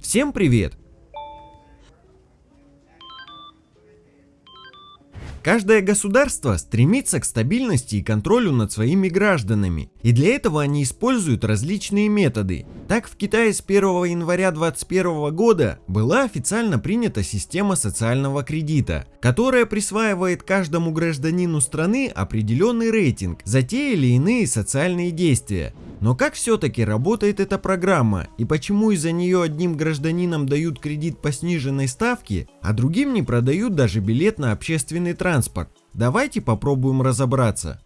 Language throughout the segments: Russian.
Всем привет! Каждое государство стремится к стабильности и контролю над своими гражданами, и для этого они используют различные методы. Так в Китае с 1 января 2021 года была официально принята система социального кредита, которая присваивает каждому гражданину страны определенный рейтинг за те или иные социальные действия. Но как все-таки работает эта программа и почему из-за нее одним гражданинам дают кредит по сниженной ставке, а другим не продают даже билет на общественный транспорт? Давайте попробуем разобраться.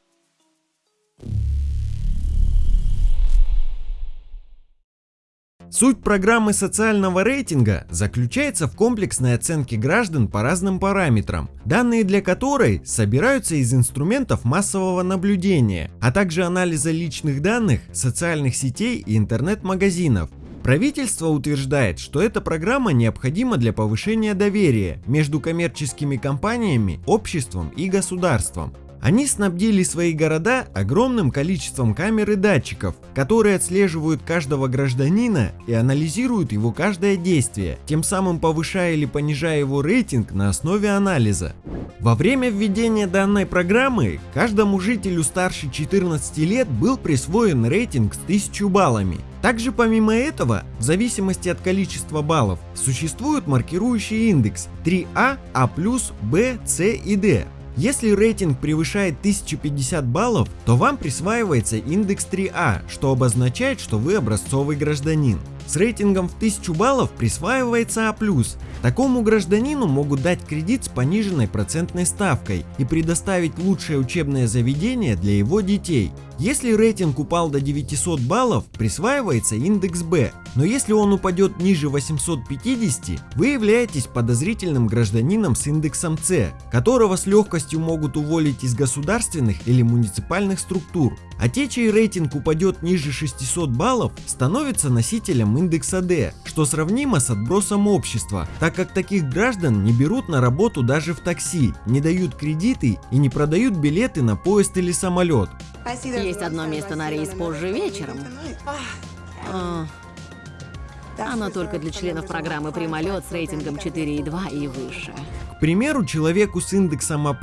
Суть программы социального рейтинга заключается в комплексной оценке граждан по разным параметрам, данные для которой собираются из инструментов массового наблюдения, а также анализа личных данных, социальных сетей и интернет-магазинов. Правительство утверждает, что эта программа необходима для повышения доверия между коммерческими компаниями, обществом и государством. Они снабдили свои города огромным количеством камер и датчиков, которые отслеживают каждого гражданина и анализируют его каждое действие, тем самым повышая или понижая его рейтинг на основе анализа. Во время введения данной программы каждому жителю старше 14 лет был присвоен рейтинг с 1000 баллами. Также помимо этого, в зависимости от количества баллов, существует маркирующий индекс 3А, А+, Б, С и Д, если рейтинг превышает 1050 баллов, то вам присваивается индекс 3А, что обозначает, что вы образцовый гражданин. С рейтингом в 1000 баллов присваивается А+. Такому гражданину могут дать кредит с пониженной процентной ставкой и предоставить лучшее учебное заведение для его детей. Если рейтинг упал до 900 баллов, присваивается индекс Б, но если он упадет ниже 850, вы являетесь подозрительным гражданином с индексом С, которого с легкостью могут уволить из государственных или муниципальных структур. А те, чей рейтинг упадет ниже 600 баллов, становятся носителем индекса D, что сравнимо с отбросом общества, так как таких граждан не берут на работу даже в такси, не дают кредиты и не продают билеты на поезд или самолет. Есть одно место на рейс позже вечером. А, оно только для членов программы «Прямолет» с рейтингом 4,2 и выше. К примеру, человеку с индексом А+,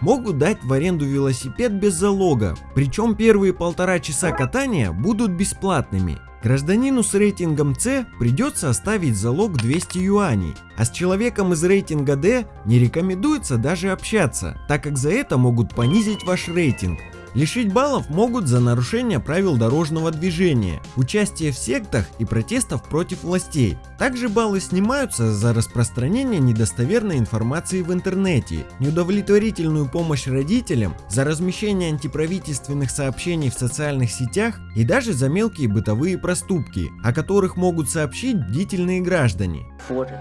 могут дать в аренду велосипед без залога, причем первые полтора часа катания будут бесплатными. Гражданину с рейтингом С придется оставить залог 200 юаней, а с человеком из рейтинга D не рекомендуется даже общаться, так как за это могут понизить ваш рейтинг. Лишить баллов могут за нарушение правил дорожного движения, участие в сектах и протестов против властей. Также баллы снимаются за распространение недостоверной информации в интернете, неудовлетворительную помощь родителям, за размещение антиправительственных сообщений в социальных сетях и даже за мелкие бытовые проступки, о которых могут сообщить бдительные граждане.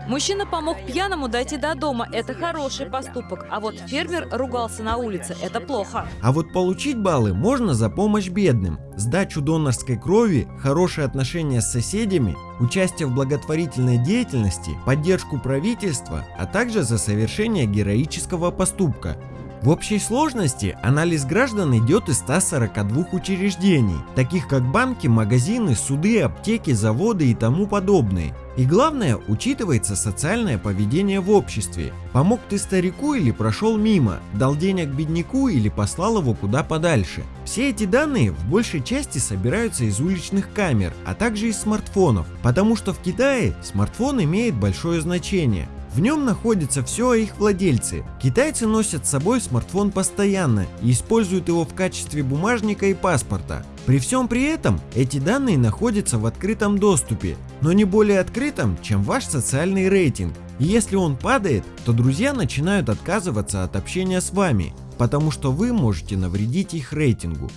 Мужчина помог пьяному дойти до дома, это хороший поступок, а вот фермер ругался на улице, это плохо. А вот получить баллы можно за помощь бедным, сдачу донорской крови, хорошие отношения с соседями, участие в благотворительной деятельности, поддержку правительства, а также за совершение героического поступка. В общей сложности анализ граждан идет из 142 учреждений, таких как банки, магазины, суды, аптеки, заводы и тому подобные. И главное, учитывается социальное поведение в обществе. Помог ты старику или прошел мимо, дал денег бедняку или послал его куда подальше. Все эти данные в большей части собираются из уличных камер, а также из смартфонов, потому что в Китае смартфон имеет большое значение. В нем находится все о их владельце. Китайцы носят с собой смартфон постоянно и используют его в качестве бумажника и паспорта. При всем при этом эти данные находятся в открытом доступе, но не более открытом, чем ваш социальный рейтинг. И если он падает, то друзья начинают отказываться от общения с вами, потому что вы можете навредить их рейтингу.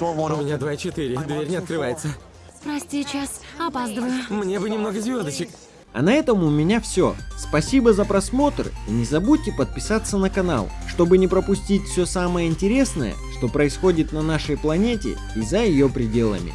У меня 2,4, дверь не открывается. Прости, час, опаздываю. Мне бы немного звездочек. А на этом у меня все. Спасибо за просмотр и не забудьте подписаться на канал, чтобы не пропустить все самое интересное, что происходит на нашей планете и за ее пределами.